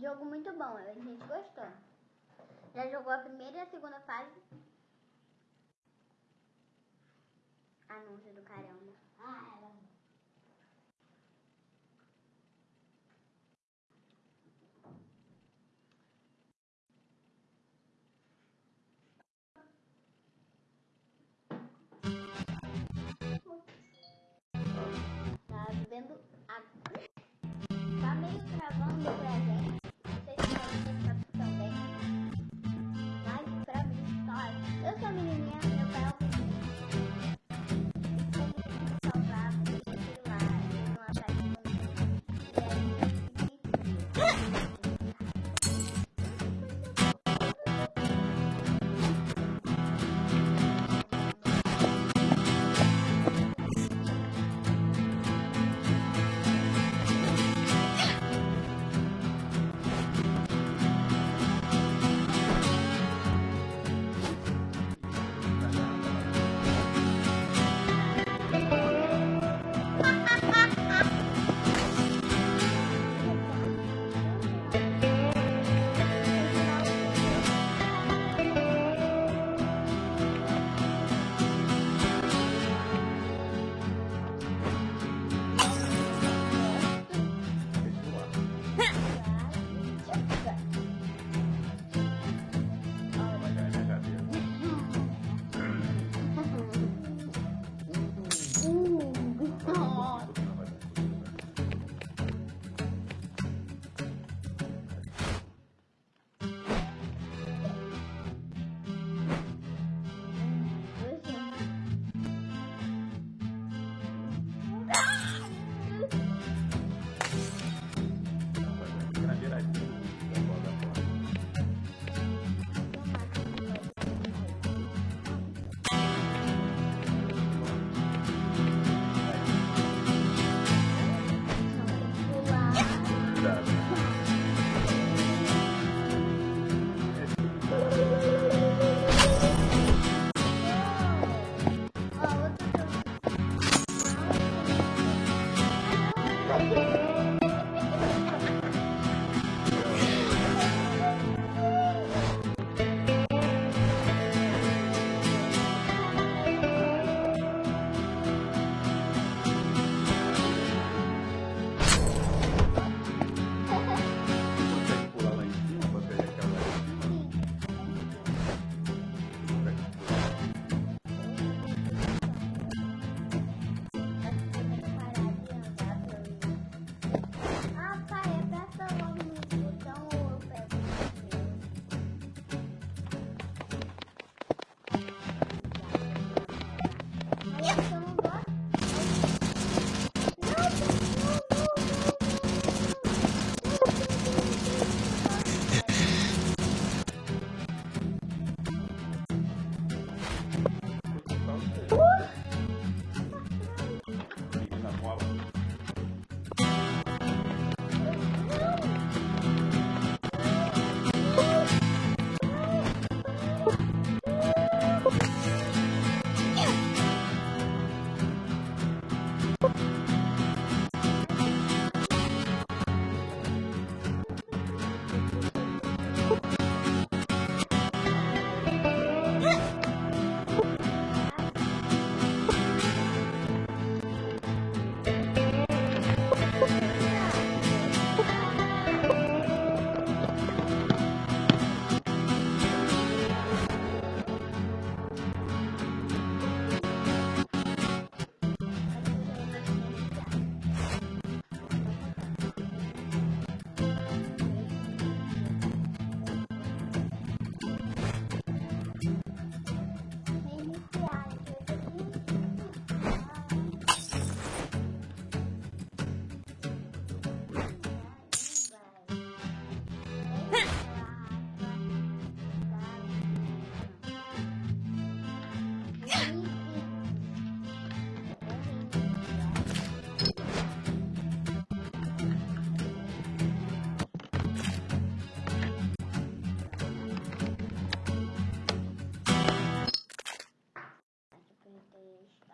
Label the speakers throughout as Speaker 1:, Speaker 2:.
Speaker 1: jogo muito bom, a gente gostou. Já jogou a primeira e a segunda fase. Anúncio do caramba.
Speaker 2: Ah, ela.
Speaker 1: Tá vendo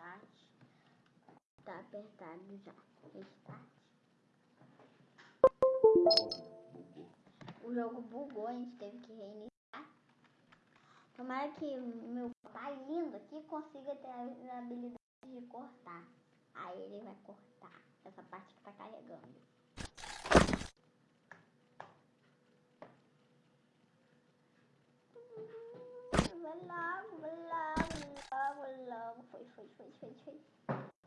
Speaker 1: Restart. Tá
Speaker 3: apertado já. Restart.
Speaker 1: O jogo bugou, a gente teve que reiniciar. Tomara que meu pai lindo aqui consiga ter a habilidade de cortar. Aí ele vai cortar essa parte que tá carregando. Foi, foi, foi, foi.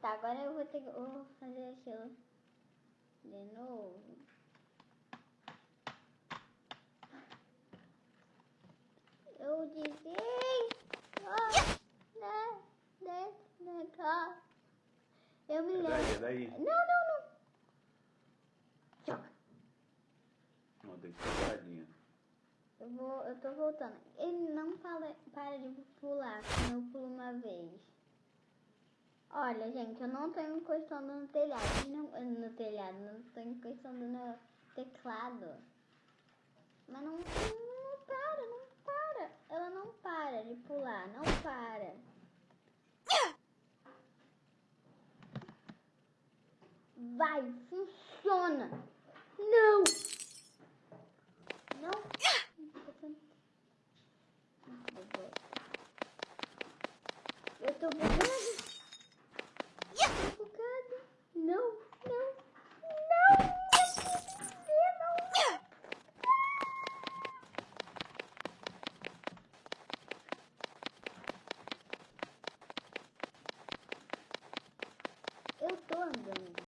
Speaker 1: Tá, agora eu vou ter que vou fazer aquilo de novo. Eu disse, oh, né, né, né, cá. Eu me
Speaker 3: É daí,
Speaker 1: lembro.
Speaker 3: é daí.
Speaker 1: Não, não, não. Joga.
Speaker 3: Não, tem que ser.
Speaker 1: Eu vou, eu tô voltando. Ele não para, para de pular quando eu pulo uma vez. Olha, gente, eu não tô encostando no telhado. Não, no telhado, não tô encostando no teclado. Mas não, não para, não para. Ela não para de pular, não para. Vai, funciona.